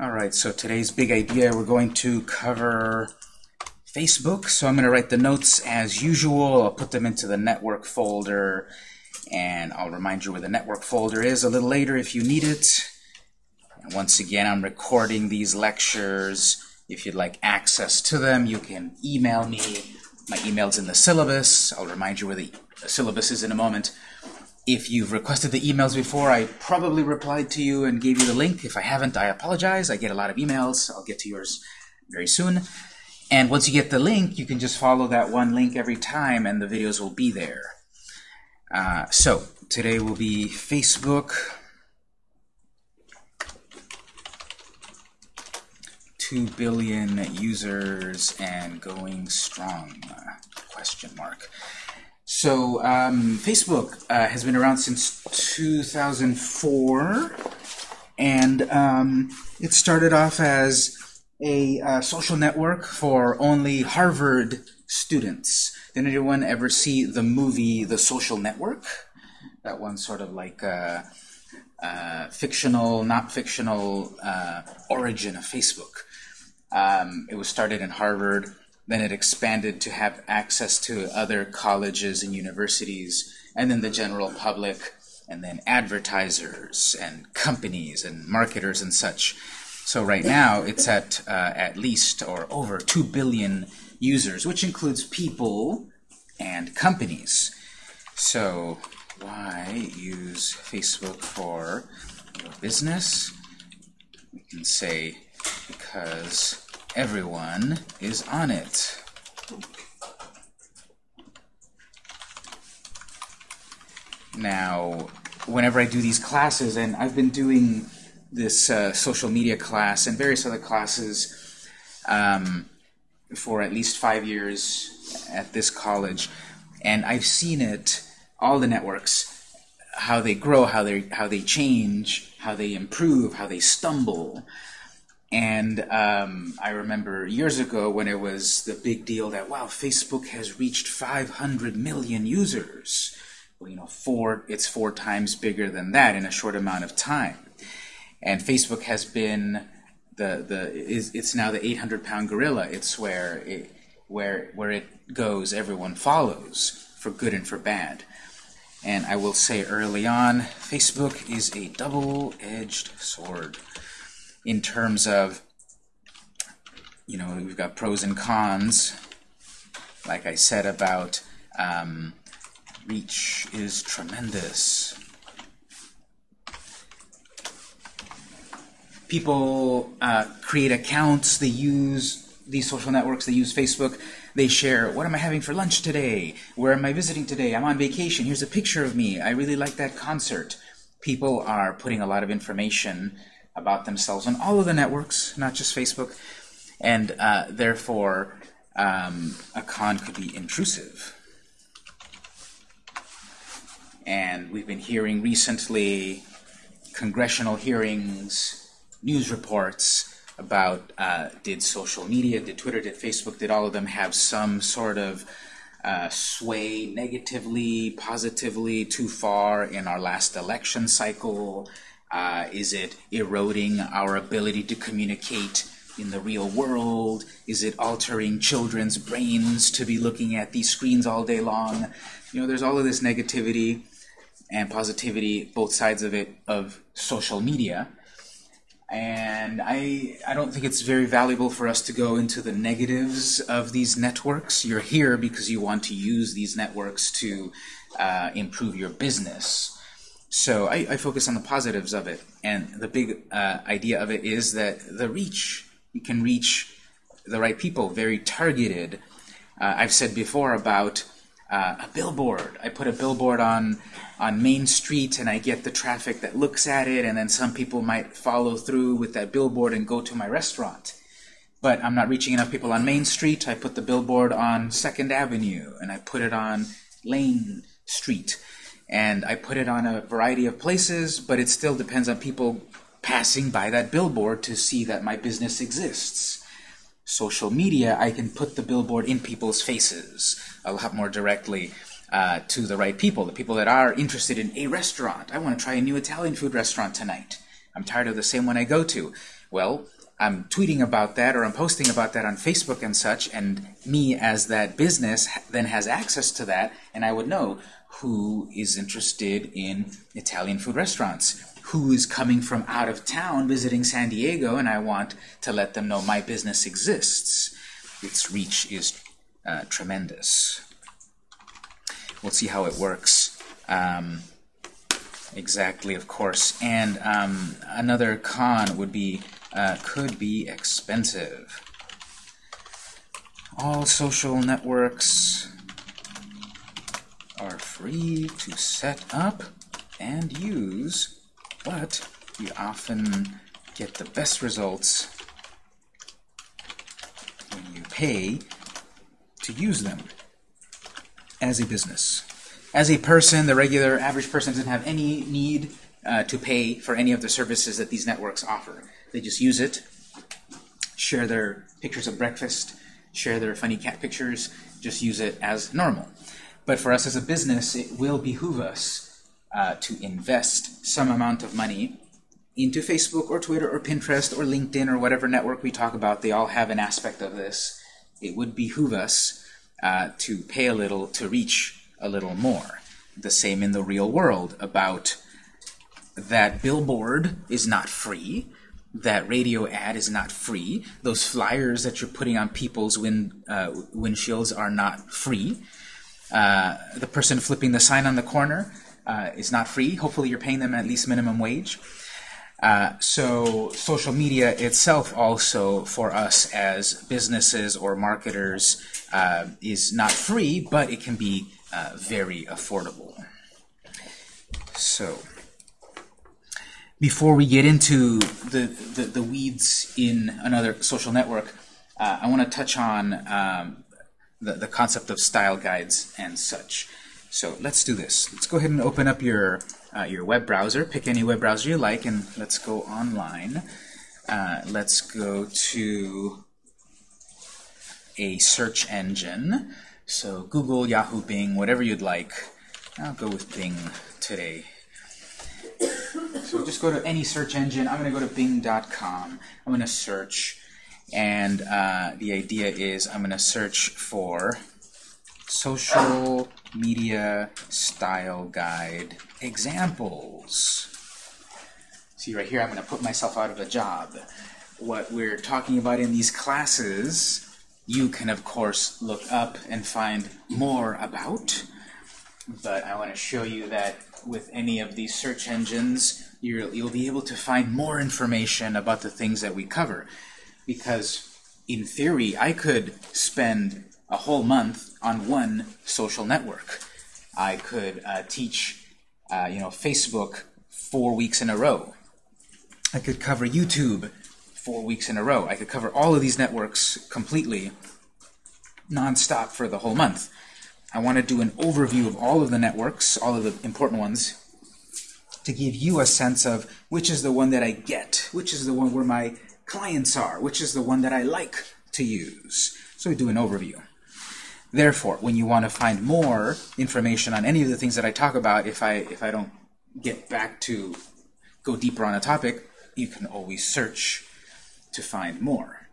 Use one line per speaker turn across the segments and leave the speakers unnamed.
All right, so today's big idea, we're going to cover Facebook. So I'm going to write the notes as usual. I'll put them into the network folder, and I'll remind you where the network folder is a little later if you need it. And once again, I'm recording these lectures. If you'd like access to them, you can email me. My email's in the syllabus. I'll remind you where the syllabus is in a moment. If you've requested the emails before, I probably replied to you and gave you the link. If I haven't, I apologize. I get a lot of emails. I'll get to yours very soon. And once you get the link, you can just follow that one link every time, and the videos will be there. Uh, so, today will be Facebook. Two billion users and going strong, question mark. So um, Facebook uh, has been around since 2004, and um, it started off as a uh, social network for only Harvard students. Did anyone ever see the movie The Social Network? That one sort of like uh, uh fictional, not fictional uh, origin of Facebook. Um, it was started in Harvard then it expanded to have access to other colleges and universities, and then the general public, and then advertisers and companies and marketers and such. So right now it's at uh, at least or over 2 billion users, which includes people and companies. So why use Facebook for your business? We can say because everyone is on it. Now, whenever I do these classes, and I've been doing this uh, social media class and various other classes um, for at least five years at this college, and I've seen it, all the networks, how they grow, how they how they change, how they improve, how they stumble. And um, I remember years ago when it was the big deal that, wow, Facebook has reached 500 million users. Well, you know, four, it's four times bigger than that in a short amount of time. And Facebook has been the, the is, it's now the 800 pound gorilla. It's where it, where, where it goes, everyone follows, for good and for bad. And I will say early on, Facebook is a double-edged sword in terms of, you know, we've got pros and cons. Like I said about um, reach is tremendous. People uh, create accounts, they use these social networks, they use Facebook, they share, what am I having for lunch today? Where am I visiting today? I'm on vacation, here's a picture of me, I really like that concert. People are putting a lot of information about themselves on all of the networks, not just Facebook, and uh, therefore um, a con could be intrusive. And we've been hearing recently congressional hearings, news reports about uh, did social media, did Twitter, did Facebook, did all of them have some sort of uh, sway negatively, positively, too far in our last election cycle? Uh, is it eroding our ability to communicate in the real world? Is it altering children's brains to be looking at these screens all day long? You know, there's all of this negativity and positivity, both sides of it, of social media. And I, I don't think it's very valuable for us to go into the negatives of these networks. You're here because you want to use these networks to uh, improve your business. So I, I, focus on the positives of it, and the big uh, idea of it is that the reach, you can reach the right people, very targeted. Uh, I've said before about uh, a billboard. I put a billboard on on Main Street, and I get the traffic that looks at it, and then some people might follow through with that billboard and go to my restaurant. But I'm not reaching enough people on Main Street. I put the billboard on Second Avenue, and I put it on Lane Street and I put it on a variety of places, but it still depends on people passing by that billboard to see that my business exists. Social media, I can put the billboard in people's faces a lot more directly uh, to the right people, the people that are interested in a restaurant. I want to try a new Italian food restaurant tonight. I'm tired of the same one I go to. Well, I'm tweeting about that or I'm posting about that on Facebook and such, and me as that business then has access to that, and I would know who is interested in Italian food restaurants, who is coming from out of town visiting San Diego, and I want to let them know my business exists. Its reach is uh, tremendous. We'll see how it works. Um, exactly, of course. And um, another con would be uh, could be expensive. All social networks are free to set up and use, but you often get the best results when you pay to use them as a business. As a person, the regular average person doesn't have any need uh, to pay for any of the services that these networks offer. They just use it, share their pictures of breakfast, share their funny cat pictures, just use it as normal. But for us as a business, it will behoove us uh, to invest some amount of money into Facebook or Twitter or Pinterest or LinkedIn or whatever network we talk about. They all have an aspect of this. It would behoove us uh, to pay a little to reach a little more. The same in the real world about that billboard is not free that radio ad is not free. Those flyers that you're putting on people's wind, uh, windshields are not free. Uh, the person flipping the sign on the corner uh, is not free. Hopefully you're paying them at least minimum wage. Uh, so social media itself also for us as businesses or marketers uh, is not free, but it can be uh, very affordable. So before we get into the, the, the weeds in another social network, I want to touch on um, the, the concept of style guides and such. So let's do this. Let's go ahead and open up your, uh, your web browser. Pick any web browser you like, and let's go online. Uh, let's go to a search engine. So Google, Yahoo, Bing, whatever you'd like. I'll go with Bing today. So just go to any search engine. I'm going to go to bing.com. I'm going to search. And uh, the idea is I'm going to search for social media style guide examples. See right here, I'm going to put myself out of a job. What we're talking about in these classes, you can of course look up and find more about. But I want to show you that with any of these search engines, you'll, you'll be able to find more information about the things that we cover. Because in theory, I could spend a whole month on one social network. I could uh, teach, uh, you know, Facebook four weeks in a row. I could cover YouTube four weeks in a row. I could cover all of these networks completely, non-stop for the whole month. I want to do an overview of all of the networks, all of the important ones, to give you a sense of which is the one that I get, which is the one where my clients are, which is the one that I like to use. So we do an overview. Therefore, when you want to find more information on any of the things that I talk about, if I, if I don't get back to go deeper on a topic, you can always search to find more.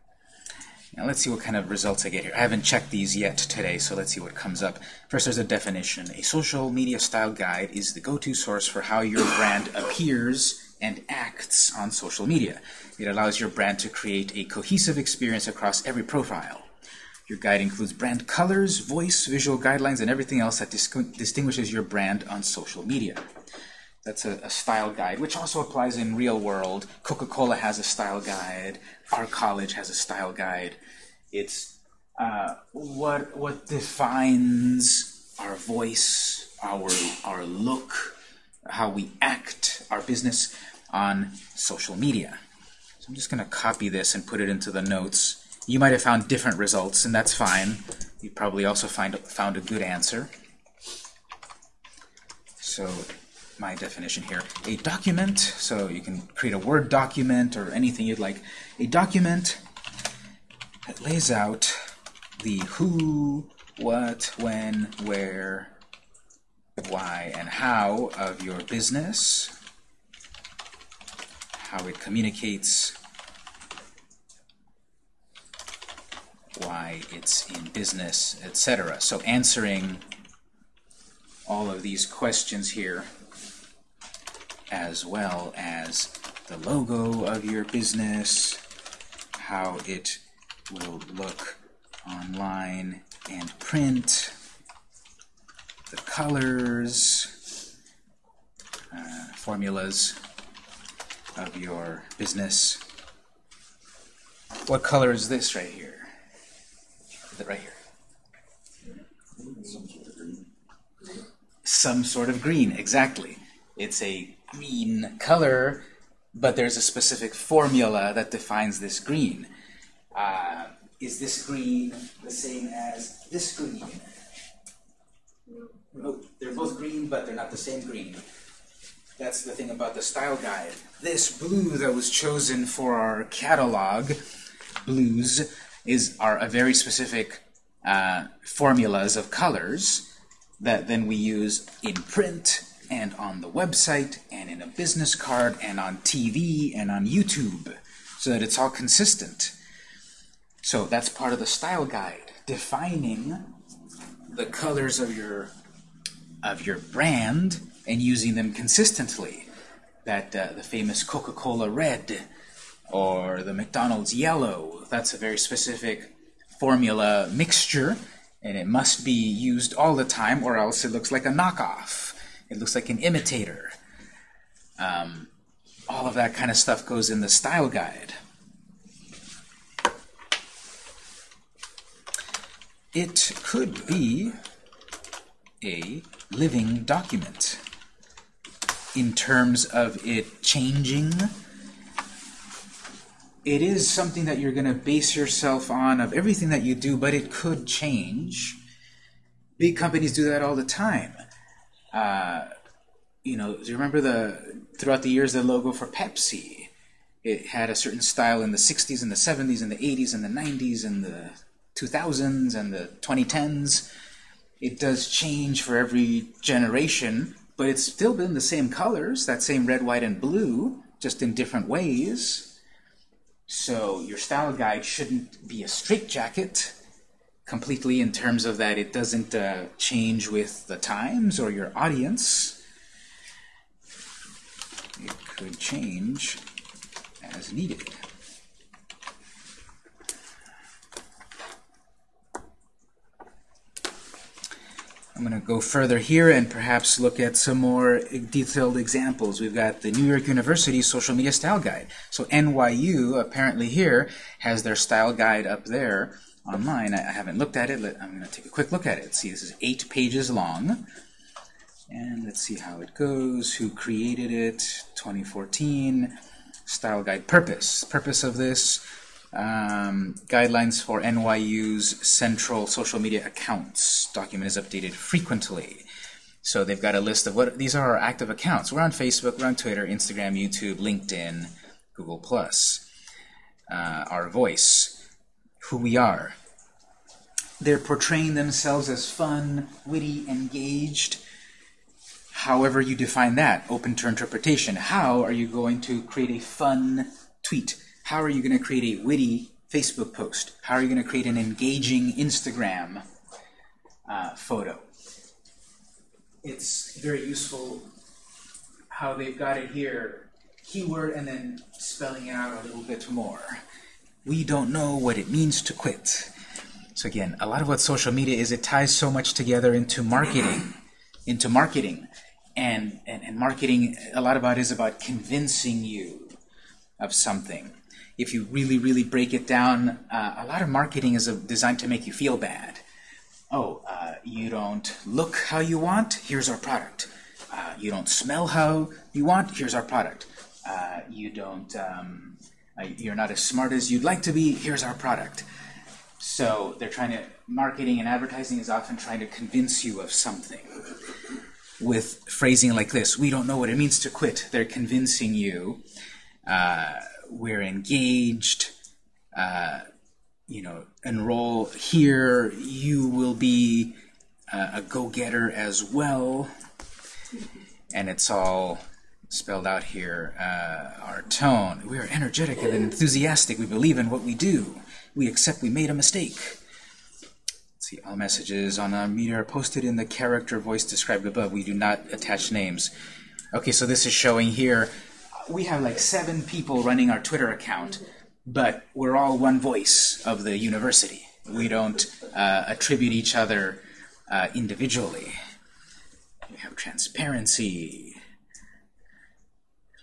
Now let's see what kind of results I get here. I haven't checked these yet today, so let's see what comes up. First, there's a definition. A social media style guide is the go-to source for how your brand appears and acts on social media. It allows your brand to create a cohesive experience across every profile. Your guide includes brand colors, voice, visual guidelines, and everything else that dis distinguishes your brand on social media. That's a, a, style guide, which also applies in real world. Coca-Cola has a style guide. Our college has a style guide. It's uh, what what defines our voice, our our look, how we act, our business on social media. So I'm just going to copy this and put it into the notes. You might have found different results, and that's fine. You probably also find found a good answer. So my definition here. A document, so you can create a Word document or anything you'd like. A document that lays out the who, what, when, where, why, and how of your business. how it communicates, why it's in business, etc. So answering all of these questions here, as well as the logo of your business, how it will look online and print, the colors, uh, formulas of your business. What color is this right here? Is it right here? Some sort of green, exactly. It's a green color, but there's a specific formula that defines this green. Uh, is this green the same as this green? No, they're both green, but they're not the same green. That's the thing about the style guide. This blue that was chosen for our catalog, blues, is are a very specific uh, formulas of colors that then we use in print and on the website and in a business card and on TV and on YouTube so that it's all consistent. So that's part of the style guide, defining the colors of your of your brand and using them consistently. That uh, the famous Coca-Cola red or the McDonald's yellow, that's a very specific formula mixture and it must be used all the time or else it looks like a knockoff. It looks like an imitator. Um, all of that kind of stuff goes in the style guide. It could be a living document in terms of it changing. It is something that you're going to base yourself on of everything that you do, but it could change. Big companies do that all the time. Uh, you know, do you remember the throughout the years the logo for Pepsi? It had a certain style in the 60s and the 70s and the 80s and the 90s and the 2000s and the 2010s. It does change for every generation, but it's still been the same colors, that same red, white, and blue, just in different ways. So your style guide shouldn't be a straitjacket completely in terms of that it doesn't uh, change with the times or your audience. It could change as needed. I'm going to go further here and perhaps look at some more detailed examples. We've got the New York University Social Media Style Guide. So NYU, apparently here, has their style guide up there online. I haven't looked at it. I'm going to take a quick look at it. See, this is eight pages long. And let's see how it goes. Who created it? 2014. Style guide purpose. Purpose of this um, guidelines for NYU's central social media accounts. Document is updated frequently. So they've got a list of what these are our active accounts. We're on Facebook, we're on Twitter, Instagram, YouTube, LinkedIn, Google+. Uh, our voice, who we are. They're portraying themselves as fun, witty, engaged. However you define that, open to interpretation. How are you going to create a fun tweet? How are you going to create a witty Facebook post? How are you going to create an engaging Instagram uh, photo? It's very useful how they've got it here, keyword and then spelling it out a little bit more. We don't know what it means to quit. So again, a lot of what social media is, it ties so much together into marketing, into marketing. And, and, and marketing, a lot about is about convincing you of something if you really, really break it down, uh, a lot of marketing is designed to make you feel bad. Oh, uh, you don't look how you want? Here's our product. Uh, you don't smell how you want? Here's our product. Uh, you don't, um, uh, you're not as smart as you'd like to be? Here's our product. So they're trying to, marketing and advertising is often trying to convince you of something with phrasing like this. We don't know what it means to quit. They're convincing you. Uh, we're engaged, uh, you know, enroll here, you will be uh, a go-getter as well. And it's all spelled out here, uh, our tone. We are energetic and enthusiastic. We believe in what we do. We accept we made a mistake. See, all messages on our meter are posted in the character voice described above. We do not attach names. Okay, so this is showing here, we have like seven people running our Twitter account, but we're all one voice of the university. We don't uh, attribute each other uh, individually. We have transparency.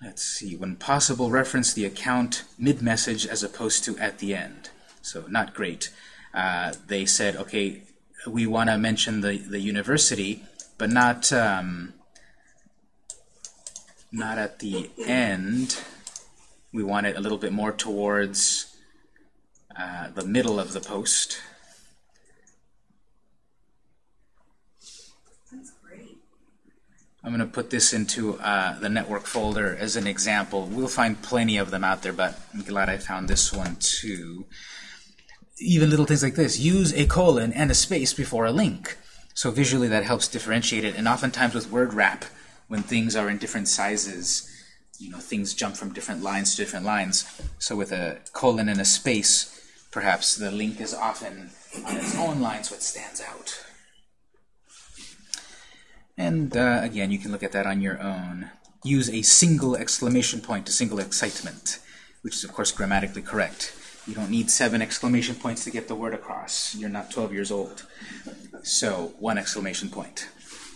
Let's see, when possible, reference the account mid-message as opposed to at the end. So not great. Uh, they said, okay, we want to mention the, the university, but not, um, not at the end. We want it a little bit more towards uh, the middle of the post. That's great. I'm going to put this into uh, the network folder as an example. We'll find plenty of them out there, but I'm glad I found this one too. Even little things like this. Use a colon and a space before a link. So visually that helps differentiate it. And oftentimes with word wrap, when things are in different sizes, you know, things jump from different lines to different lines. So with a colon and a space, perhaps the link is often on its own line so it stands out. And uh, again, you can look at that on your own. Use a single exclamation point to single excitement, which is, of course, grammatically correct. You don't need seven exclamation points to get the word across. You're not 12 years old. So, one exclamation point.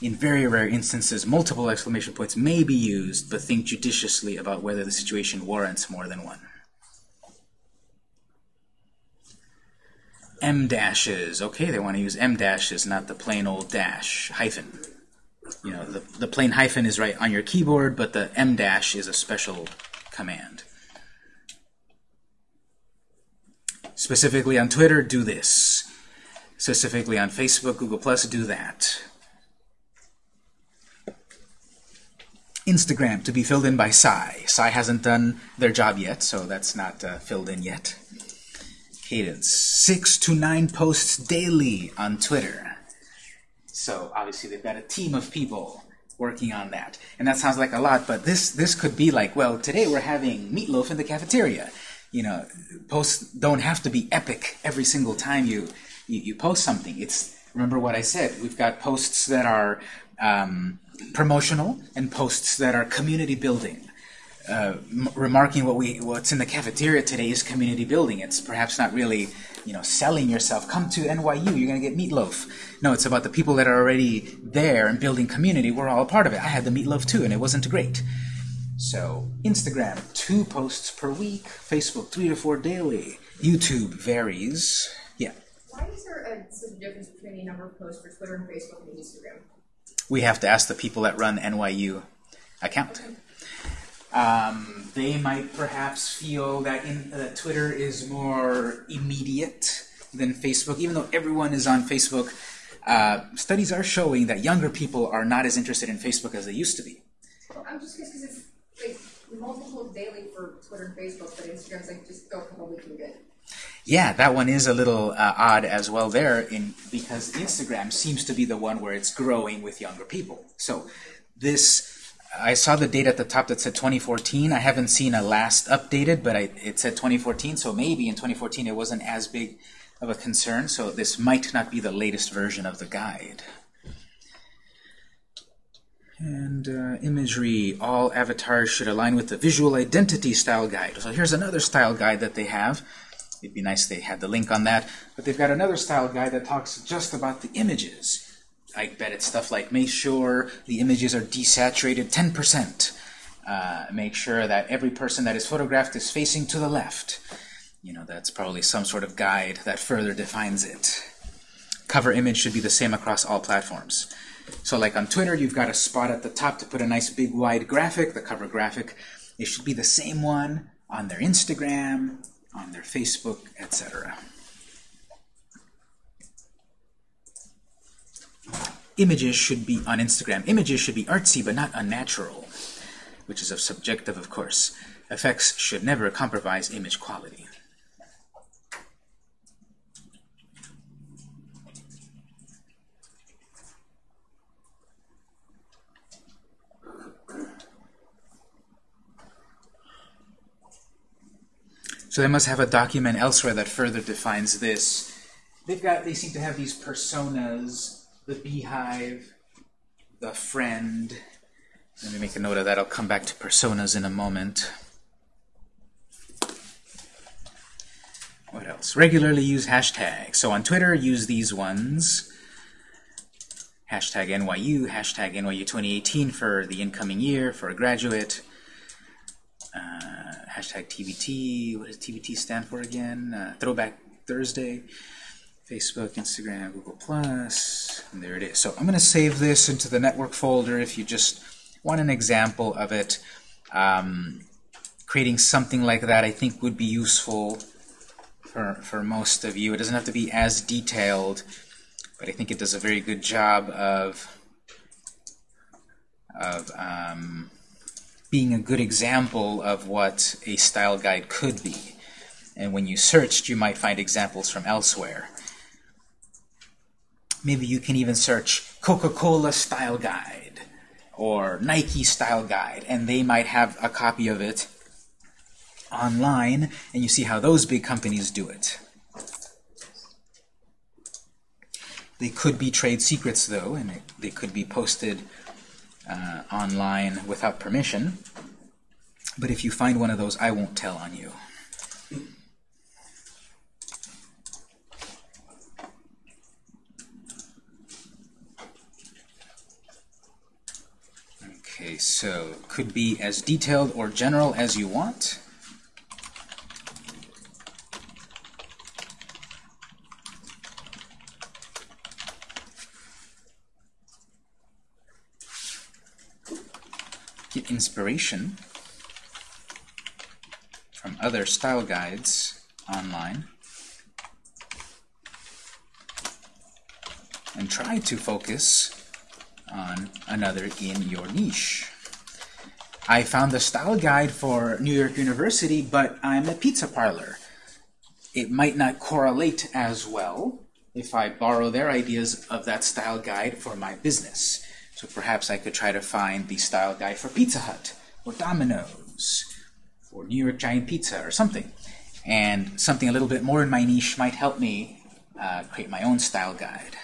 In very rare instances, multiple exclamation points may be used, but think judiciously about whether the situation warrants more than one. em dashes. Okay, they want to use em dashes, not the plain old dash, hyphen you know, the, the plain hyphen is right on your keyboard, but the em dash is a special command. Specifically on Twitter, do this. Specifically on Facebook, Google+, do that. Instagram, to be filled in by Sci. Sci hasn't done their job yet, so that's not uh, filled in yet. Cadence, six to nine posts daily on Twitter. So obviously they've got a team of people working on that. And that sounds like a lot, but this this could be like, well, today we're having meatloaf in the cafeteria. You know, posts don't have to be epic every single time you you, you post something. It's remember what I said. We've got posts that are um, promotional and posts that are community building. Uh, remarking what we what's in the cafeteria today is community building. It's perhaps not really you know, selling yourself. Come to NYU, you're going to get meatloaf. No, it's about the people that are already there and building community. We're all a part of it. I had the meatloaf too, and it wasn't great. So, Instagram, two posts per week. Facebook, three to four daily. YouTube varies. Yeah.
Why is there a such a difference between the number of posts for Twitter and Facebook and Instagram?
We have to ask the people that run NYU account. Um, they might perhaps feel that, in, uh, Twitter is more immediate than Facebook, even though everyone is on Facebook. Uh, studies are showing that younger people are not as interested in Facebook as they used to be.
I'm just because it's like multiple daily for Twitter and Facebook, but Instagram's like just go a couple weeks and good.
Yeah, that one is a little uh, odd as well there, in because Instagram seems to be the one where it's growing with younger people. So this I saw the date at the top that said 2014. I haven't seen a last updated, but I, it said 2014, so maybe in 2014 it wasn't as big of a concern, so this might not be the latest version of the guide. And uh, imagery, all avatars should align with the visual identity style guide. So here's another style guide that they have. It'd be nice they had the link on that. But they've got another style guide that talks just about the images. I bet it's stuff like make sure the images are desaturated 10%. Uh, make sure that every person that is photographed is facing to the left. You know, that's probably some sort of guide that further defines it. Cover image should be the same across all platforms. So like on Twitter, you've got a spot at the top to put a nice big wide graphic, the cover graphic. It should be the same one on their Instagram, on their Facebook, etc. images should be on Instagram. Images should be artsy but not unnatural, which is of subjective, of course. Effects should never compromise image quality. So they must have a document elsewhere that further defines this. They've got, they seem to have these personas, the beehive, the friend. Let me make a note of that. I'll come back to personas in a moment. What else? Regularly use hashtags. So on Twitter, use these ones. Hashtag NYU, hashtag NYU 2018 for the incoming year, for a graduate. Uh, hashtag TBT, what does TBT stand for again? Uh, Throwback Thursday. Facebook, Instagram, Google+, Plus, and there it is. So I'm going to save this into the network folder if you just want an example of it. Um, creating something like that I think would be useful for, for most of you. It doesn't have to be as detailed, but I think it does a very good job of, of um, being a good example of what a style guide could be. And when you searched, you might find examples from elsewhere. Maybe you can even search Coca-Cola style guide or Nike style guide, and they might have a copy of it online, and you see how those big companies do it. They could be trade secrets, though, and they could be posted uh, online without permission. But if you find one of those, I won't tell on you. Okay, so could be as detailed or general as you want. Inspiration from other style guides online and try to focus on another in your niche. I found the style guide for New York University, but I'm a pizza parlor. It might not correlate as well if I borrow their ideas of that style guide for my business. So perhaps I could try to find the style guide for Pizza Hut, or Domino's, or New York Giant Pizza, or something. And something a little bit more in my niche might help me uh, create my own style guide.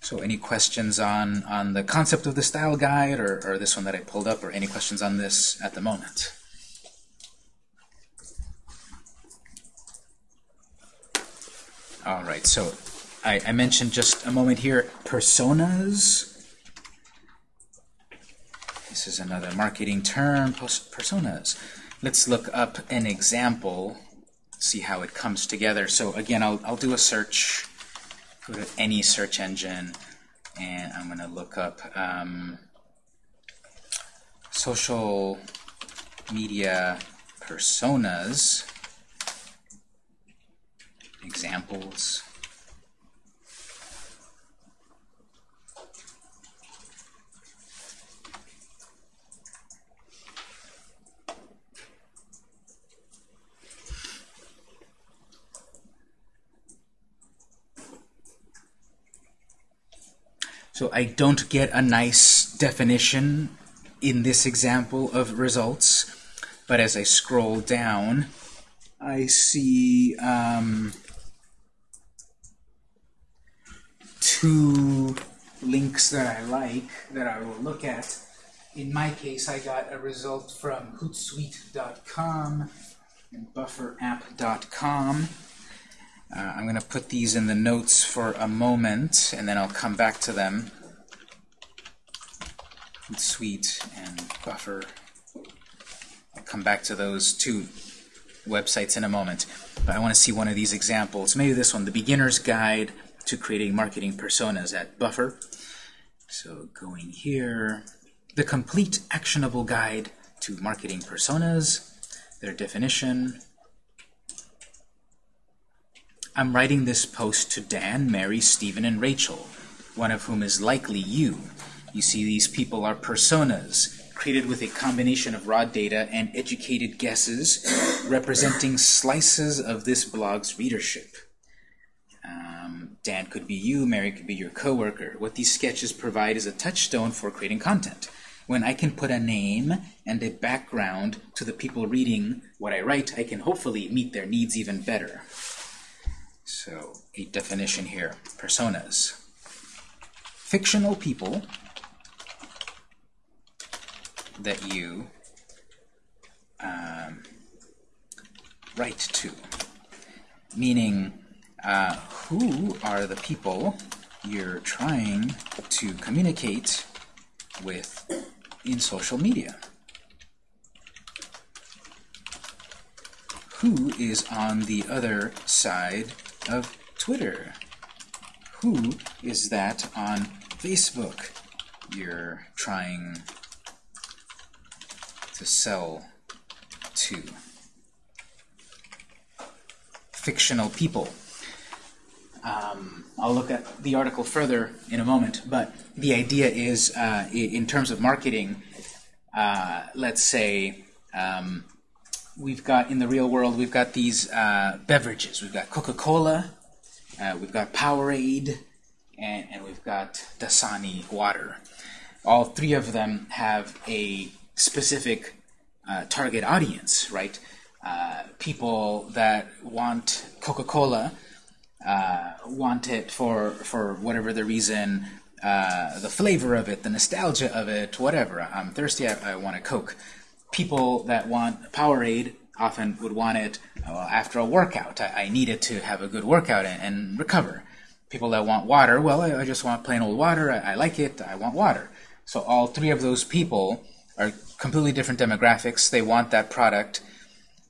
So any questions on, on the concept of the style guide or, or this one that I pulled up or any questions on this at the moment? All right, so I, I mentioned just a moment here personas. This is another marketing term, personas. Let's look up an example, see how it comes together. So again, I'll, I'll do a search go to any search engine and I'm going to look up um, social media personas examples So I don't get a nice definition in this example of results, but as I scroll down, I see um, two links that I like that I will look at. In my case, I got a result from hootsuite.com and bufferapp.com. Uh, I'm going to put these in the notes for a moment, and then I'll come back to them. Suite and Buffer. I'll come back to those two websites in a moment. But I want to see one of these examples. Maybe this one, the Beginner's Guide to Creating Marketing Personas at Buffer. So going here, the Complete Actionable Guide to Marketing Personas, their definition, I'm writing this post to Dan, Mary, Stephen, and Rachel, one of whom is likely you. You see, these people are personas, created with a combination of raw data and educated guesses, representing slices of this blog's readership. Um, Dan could be you, Mary could be your coworker. What these sketches provide is a touchstone for creating content. when I can put a name and a background to the people reading what I write, I can hopefully meet their needs even better. So, a definition here. Personas. Fictional people that you um, write to. Meaning, uh, who are the people you're trying to communicate with in social media? Who is on the other side of Twitter? Who is that on Facebook you're trying to sell to? Fictional people. Um, I'll look at the article further in a moment, but the idea is, uh, in terms of marketing, uh, let's say um, we've got in the real world, we've got these uh, beverages. We've got Coca-Cola, uh, we've got Powerade, and, and we've got Dasani water. All three of them have a specific uh, target audience, right? Uh, people that want Coca-Cola uh, want it for for whatever the reason, uh, the flavor of it, the nostalgia of it, whatever. I'm thirsty. I, I want a Coke. People that want Powerade often would want it well, after a workout. I, I need it to have a good workout and, and recover. People that want water, well, I, I just want plain old water. I, I like it. I want water. So all three of those people are completely different demographics. They want that product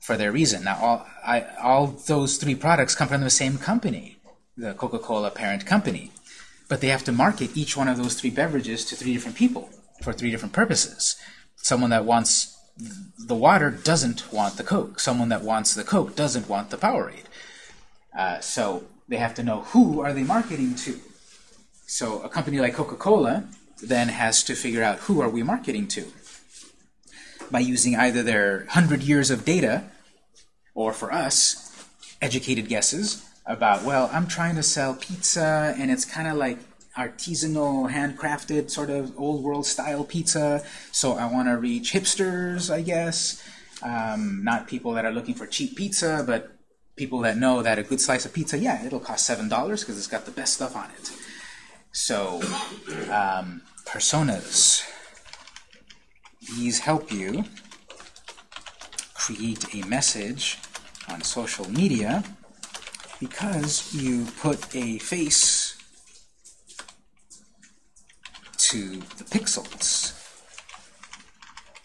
for their reason. Now, all, I, all those three products come from the same company, the Coca-Cola parent company. But they have to market each one of those three beverages to three different people for three different purposes. Someone that wants the water doesn't want the Coke. Someone that wants the Coke doesn't want the Powerade. Uh, so they have to know who are they marketing to. So a company like Coca-Cola then has to figure out who are we marketing to by using either their 100 years of data or for us, educated guesses about, well, I'm trying to sell pizza and it's kind of like artisanal, handcrafted, sort of old world style pizza. So I want to reach hipsters, I guess. Um, not people that are looking for cheap pizza, but people that know that a good slice of pizza, yeah, it'll cost $7 because it's got the best stuff on it. So, um, personas. These help you create a message on social media because you put a face to the pixels.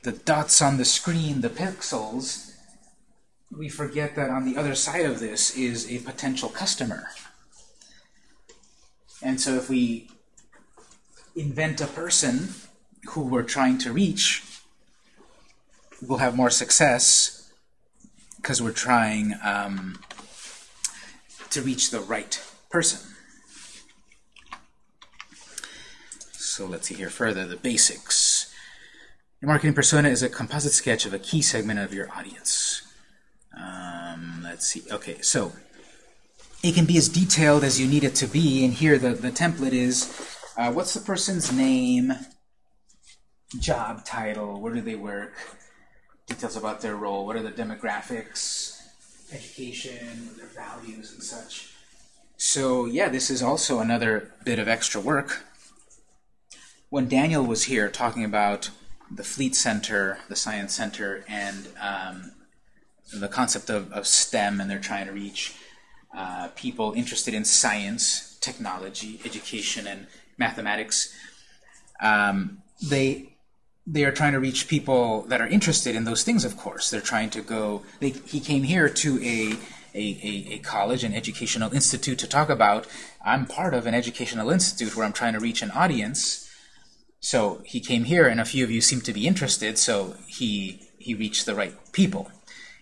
The dots on the screen, the pixels, we forget that on the other side of this is a potential customer. And so if we invent a person who we're trying to reach, we'll have more success because we're trying um, to reach the right person. So let's see here further, the basics. Your marketing persona is a composite sketch of a key segment of your audience. Um, let's see. Okay, so it can be as detailed as you need it to be, and here the, the template is, uh, what's the person's name, job title, where do they work, details about their role, what are the demographics, education, their values and such. So yeah, this is also another bit of extra work. When Daniel was here talking about the Fleet Center, the Science Center, and um, the concept of, of STEM, and they're trying to reach uh, people interested in science, technology, education, and mathematics, um, they they are trying to reach people that are interested in those things, of course. They're trying to go, they, he came here to a, a, a, a, college, an educational institute to talk about, I'm part of an educational institute where I'm trying to reach an audience. So he came here and a few of you seem to be interested, so he, he reached the right people.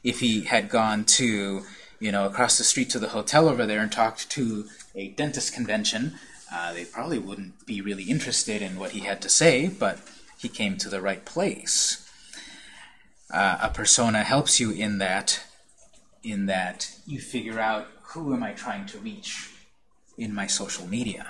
If he had gone to, you know, across the street to the hotel over there and talked to a dentist convention, uh, they probably wouldn't be really interested in what he had to say, but he came to the right place. Uh, a persona helps you in that, in that you figure out who am I trying to reach in my social media.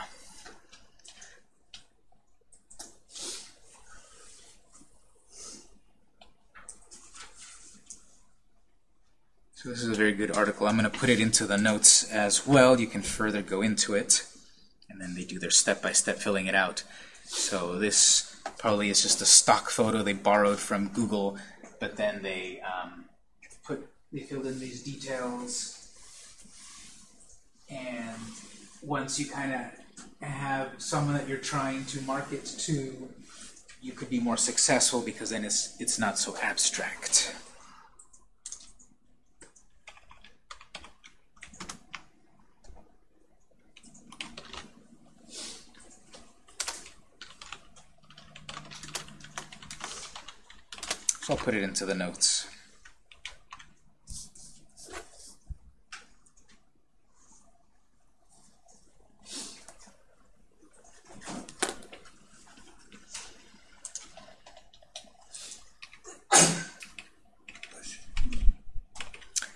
So this is a very good article. I'm going to put it into the notes as well. You can further go into it. And then they do their step-by-step filling it out. So this probably is just a stock photo they borrowed from Google, but then they um, put they filled in these details. And once you kind of have someone that you're trying to market to, you could be more successful because then it's it's not so abstract. So I'll put it into the notes.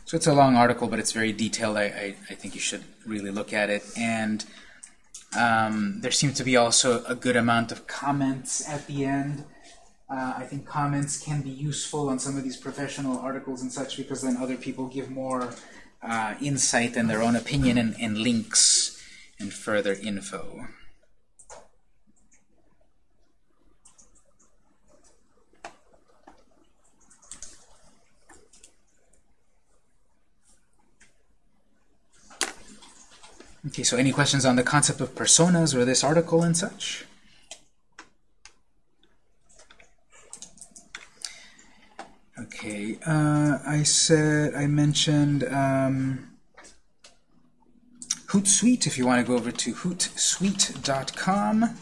So it's a long article, but it's very detailed. I, I, I think you should really look at it. And um, there seems to be also a good amount of comments at the end. Uh, I think comments can be useful on some of these professional articles and such because then other people give more uh, insight and their own opinion and, and links and further info. Okay, so any questions on the concept of personas or this article and such? Okay, uh, I said, I mentioned um, Hootsuite, if you want to go over to hootsuite.com.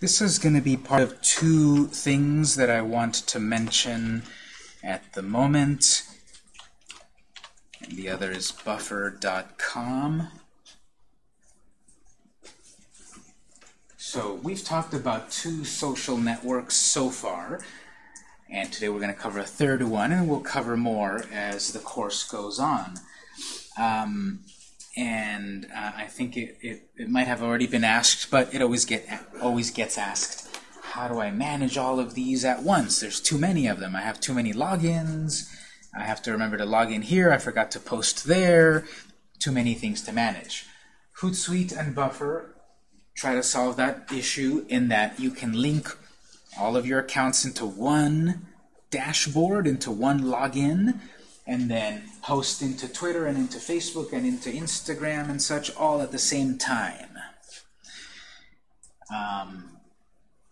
This is going to be part of two things that I want to mention at the moment. And the other is buffer.com. So we've talked about two social networks so far, and today we're going to cover a third one, and we'll cover more as the course goes on. Um, and uh, I think it, it, it, might have already been asked, but it always get always gets asked, how do I manage all of these at once? There's too many of them. I have too many logins. I have to remember to log in here. I forgot to post there. Too many things to manage. Hootsuite and Buffer try to solve that issue in that you can link all of your accounts into one dashboard, into one login, and then post into Twitter and into Facebook and into Instagram and such all at the same time. Um,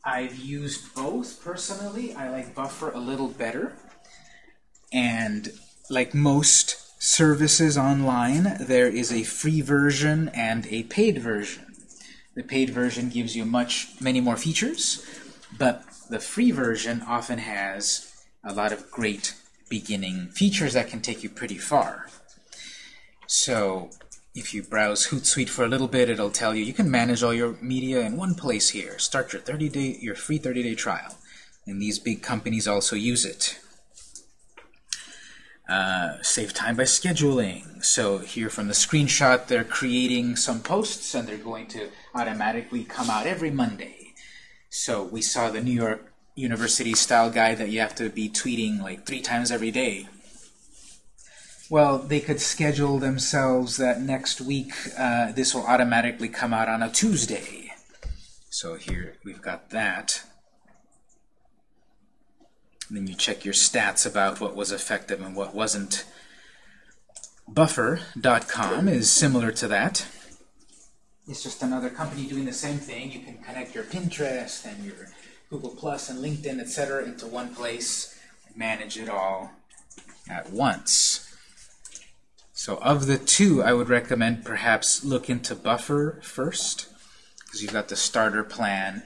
I've used both personally. I like Buffer a little better. And like most services online, there is a free version and a paid version. The paid version gives you much, many more features, but the free version often has a lot of great beginning features that can take you pretty far. So if you browse Hootsuite for a little bit, it'll tell you you can manage all your media in one place here. Start your 30-day, your free 30-day trial. And these big companies also use it. Uh, save time by scheduling. So here from the screenshot, they're creating some posts, and they're going to automatically come out every Monday. So we saw the New York University style guide that you have to be tweeting like three times every day. Well, they could schedule themselves that next week uh, this will automatically come out on a Tuesday. So here we've got that. And then you check your stats about what was effective and what wasn't. Buffer.com is similar to that. It's just another company doing the same thing. You can connect your Pinterest and your Google Plus and LinkedIn, etc. into one place and manage it all at once. So of the two, I would recommend perhaps look into Buffer first, because you've got the starter plan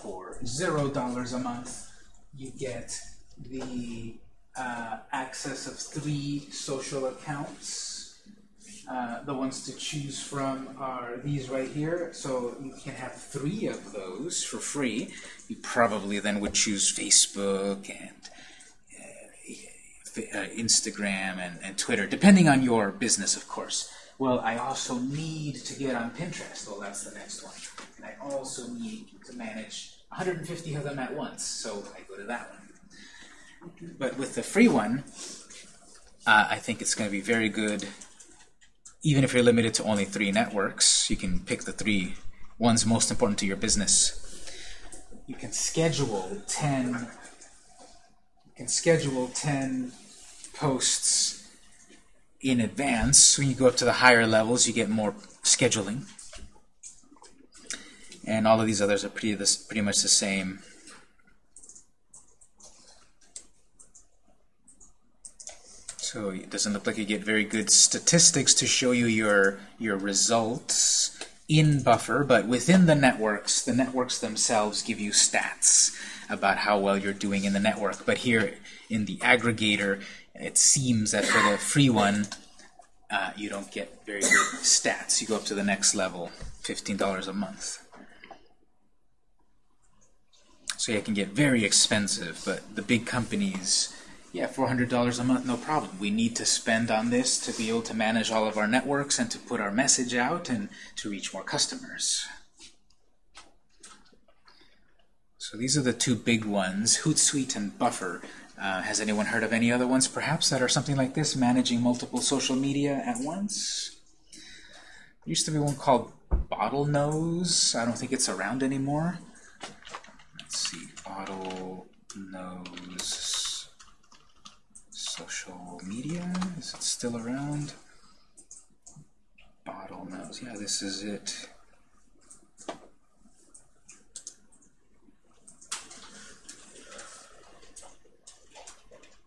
for $0 a month. You get the uh, access of three social accounts. Uh, the ones to choose from are these right here. So you can have three of those for free. You probably then would choose Facebook and uh, uh, Instagram and, and Twitter, depending on your business, of course. well, I also need to get on Pinterest. Well, that's the next one. And I also need to manage 150 of them at once, so I go to that one. But with the free one, uh, I think it's going to be very good. Even if you're limited to only three networks, you can pick the three ones most important to your business. You can schedule 10 you can schedule 10 posts in advance. When you go up to the higher levels, you get more scheduling. And all of these others are pretty, this, pretty much the same. So it doesn't look like you get very good statistics to show you your, your results in Buffer, but within the networks, the networks themselves give you stats about how well you're doing in the network. But here in the aggregator, it seems that for the free one, uh, you don't get very good stats. You go up to the next level, $15 a month. So it can get very expensive, but the big companies, yeah, $400 a month, no problem. We need to spend on this to be able to manage all of our networks and to put our message out and to reach more customers. So these are the two big ones, Hootsuite and Buffer. Uh, has anyone heard of any other ones, perhaps, that are something like this, managing multiple social media at once? There used to be one called Bottlenose. I don't think it's around anymore. Let's see, Bottlenose social media. Is it still around? Bottlenose. Yeah, this is it.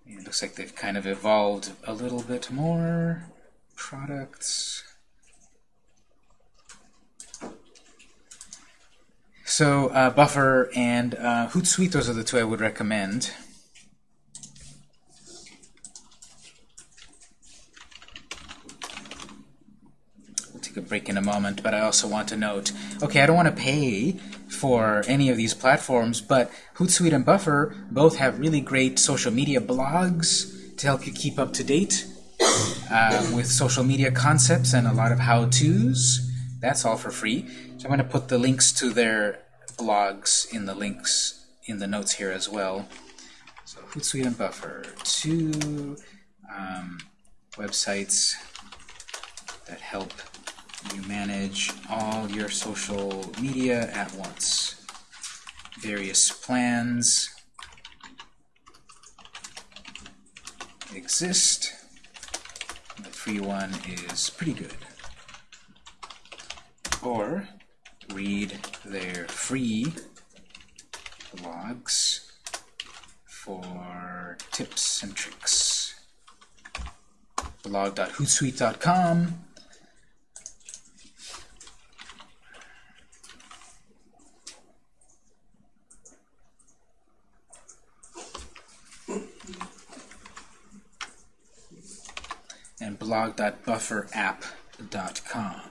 It looks like they've kind of evolved a little bit more. Products. So uh, Buffer and uh, Hootsuite, those are the two I would recommend. A break in a moment, but I also want to note, okay, I don't want to pay for any of these platforms, but Hootsuite and Buffer both have really great social media blogs to help you keep up to date uh, with social media concepts and a lot of how-tos. That's all for free. So I'm going to put the links to their blogs in the links in the notes here as well. So Hootsuite and Buffer, two um, websites that help you manage all your social media at once. Various plans exist. The free one is pretty good. Or read their free blogs for tips and tricks. blog.hootsuite.com and blog.bufferapp.com.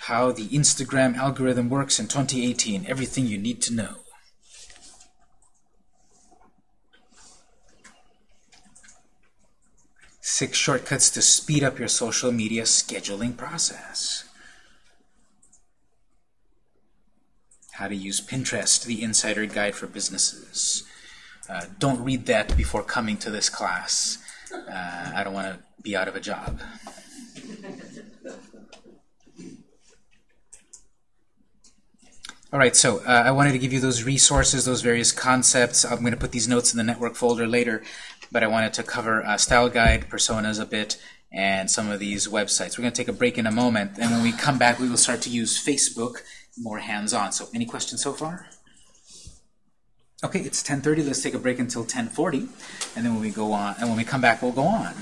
How the Instagram algorithm works in 2018, everything you need to know. Six shortcuts to speed up your social media scheduling process. How to use Pinterest, the insider guide for businesses. Uh, don't read that before coming to this class. Uh, I don't want to be out of a job. All right, so uh, I wanted to give you those resources, those various concepts. I'm going to put these notes in the network folder later, but I wanted to cover uh, style guide, personas a bit, and some of these websites. We're going to take a break in a moment, and when we come back, we will start to use Facebook more hands-on. So any questions so far? Okay, it's 10.30. Let's take a break until 10.40, and then when we go on, and when we come back, we'll go on.